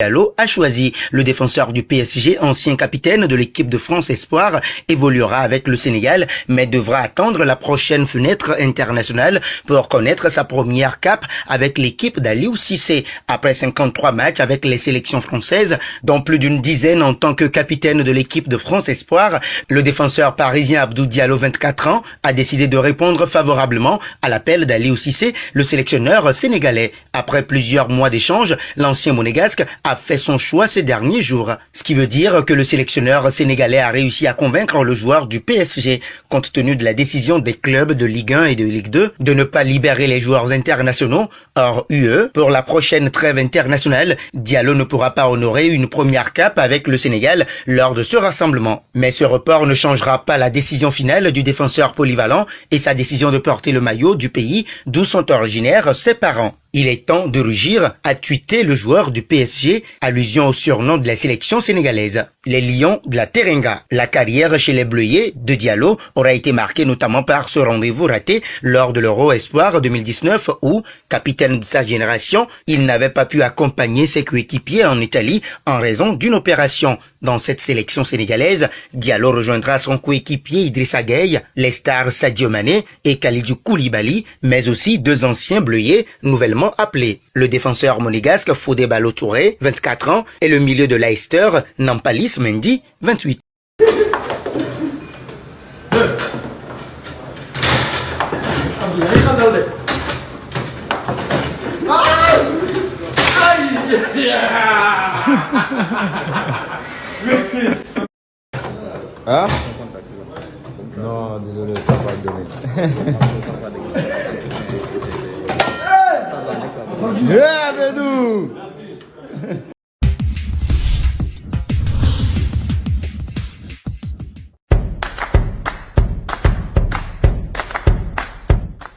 Diallo a choisi. Le défenseur du PSG, ancien capitaine de l'équipe de France Espoir, évoluera avec le Sénégal, mais devra attendre la prochaine fenêtre internationale pour connaître sa première cape avec l'équipe d'Aliou Cissé. Après 53 matchs avec les sélections françaises, dont plus d'une dizaine en tant que capitaine de l'équipe de France Espoir, le défenseur parisien Abdou Diallo, 24 ans, a décidé de répondre favorablement à l'appel d'Aliou Cissé, le sélectionneur sénégalais. Après plusieurs mois d'échanges, l'ancien monégasque a a fait son choix ces derniers jours. Ce qui veut dire que le sélectionneur sénégalais a réussi à convaincre le joueur du PSG, compte tenu de la décision des clubs de Ligue 1 et de Ligue 2 de ne pas libérer les joueurs internationaux Pour la prochaine trêve internationale, Diallo ne pourra pas honorer une première cape avec le Sénégal lors de ce rassemblement. Mais ce report ne changera pas la décision finale du défenseur polyvalent et sa décision de porter le maillot du pays d'où sont originaires ses parents. Il est temps de rugir, a tweeté le joueur du PSG, allusion au surnom de la sélection sénégalaise. Les Lions de la Terenga. La carrière chez les Bleuets de Diallo aura été marquée notamment par ce rendez-vous raté lors de l'Euro Espoir 2019 où, capitaine de sa génération, il n'avait pas pu accompagner ses coéquipiers en Italie en raison d'une opération. Dans cette sélection sénégalaise, Diallo rejoindra son coéquipier Idrissa Gueye, les stars Sadio Mané et Khalidou Koulibaly, mais aussi deux anciens Bleuets nouvellement appelé. Le défenseur monégasque Fodé Balo Touré, 24 ans, et le milieu de Leicester, Nampalis Mendy, 28. Ah Non, désolé, ça va pas donner.